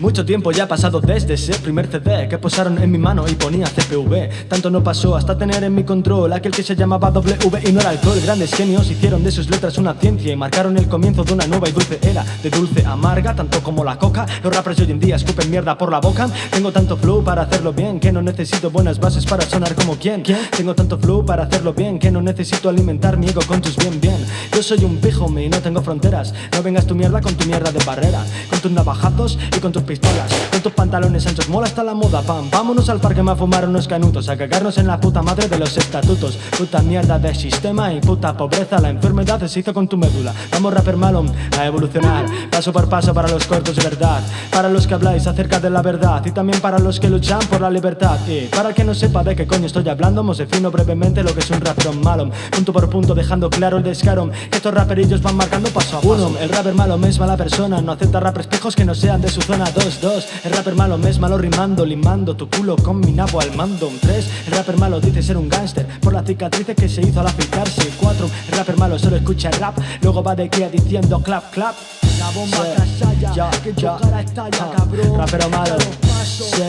Mucho tiempo ya ha pasado desde ese primer CD que posaron en mi mano y ponía CPV. Tanto no pasó hasta tener en mi control aquel que se llamaba W y no era alcohol. Grandes genios hicieron de sus letras una ciencia y marcaron el comienzo de una nueva y dulce era. De dulce amarga, tanto como la coca. Los rappers hoy en día escupen mierda por la boca. Tengo tanto flow para hacerlo bien que no necesito buenas bases para sonar como quien. Tengo tanto flow para hacerlo bien que no necesito alimentar mi ego con tus bien bien. Yo soy un pijo y no tengo fronteras. No vengas tu mierda con tu mierda de barrera, con tus navajazos y con tus pistolas, con tus pantalones anchos. Mola hasta la moda, pam. Vámonos al parque a fumar unos canutos, a cagarnos en la puta madre de los estatutos. Puta mierda de sistema y puta pobreza. La enfermedad se hizo con tu médula. Vamos rapper malo a evolucionar, paso por paso para los cortos de verdad, para los que habláis acerca de la verdad y también para los que luchan por la libertad. Y para el que no sepa de qué coño estoy hablando, os defino brevemente lo que es un rapero malo, punto por punto dejando claro el descaro. Que estos raperillos van marcando paso a paso. el rapper malo es mala persona, no acepta rap espejos que no sean de su zona. 2-2, el rapper malo es malo rimando, limando tu culo con mi nabo al mando. 3, el rapper malo dice ser un gángster. Por las cicatrices que se hizo al afeitarse. 4, el rapper malo solo escucha rap, luego va de aquí diciendo clap clap. La bomba sí, ya, que ya, cara estalla, cabrón. Rapero malo, sí,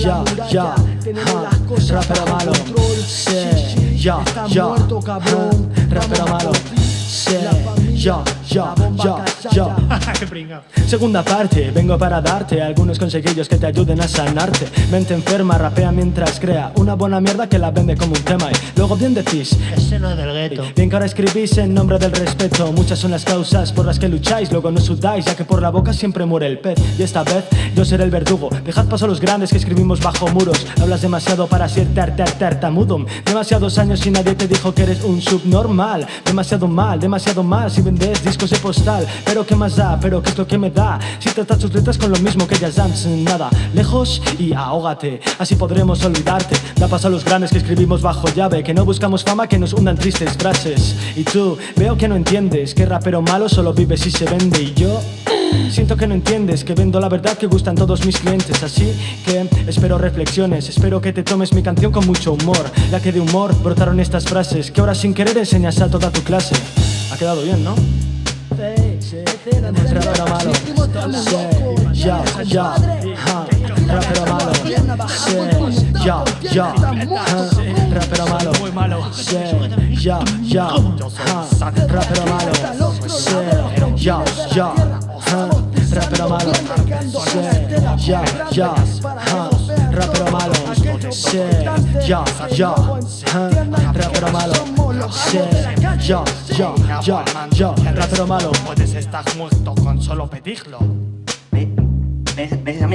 ya, ya, rapero malo, sí, ya, ya, rapero malo, sí, ya, ya, ya, ya. Segunda parte, vengo para darte algunos consejillos que te ayuden a sanarte. Mente enferma, rapea mientras crea una buena mierda que la vende como un tema. Y luego bien decís, ese no es del gueto. Bien que ahora escribís en nombre del respeto. Muchas son las causas por las que lucháis, luego no sudáis, ya que por la boca siempre muere el pez. Y esta vez yo seré el verdugo. Dejad paso a los grandes que escribimos bajo muros. Hablas demasiado para ser ter tartamudo. Demasiados años y nadie te dijo que eres un subnormal. Demasiado mal, demasiado mal si discos de postal. Pero qué más da, pero qué es lo que me da. Si tratas tus letras con lo mismo que ellas dan, nada. Lejos y ahógate, así podremos olvidarte. Da paso a los grandes que escribimos bajo llave. Que no buscamos fama, que nos hundan tristes frases. Y tú, veo que no entiendes que rapero malo solo vive si se vende. Y yo. Siento que no entiendes que vendo la verdad que gustan todos mis clientes Así que espero reflexiones, espero que te tomes mi canción con mucho humor Ya que de humor brotaron estas frases que ahora sin querer enseñas a toda tu clase Ha quedado bien, ¿no? Rapero malo. Sí, ya, ya. Rapero malo. Sí, ya, ya. Rapero malo. Sí, ya, ya. Rapero malo. Sí, ya, ya. Rapero malo. Sí, ya, ya. Rapero malo Sí, ya, ya Rapero malo. Sí, ya, ya, ya, ya Rapero malo. Puedes estar muerto con solo pedirlo. ¿Me, me, me dices a